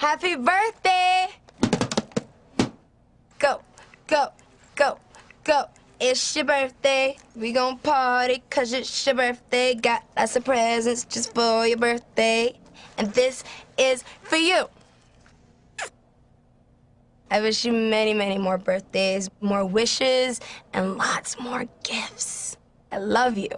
Happy birthday! Go, go, go, go. It's your birthday. We gon' party cause it's your birthday. Got lots of presents just for your birthday. And this is for you. I wish you many, many more birthdays, more wishes, and lots more gifts. I love you.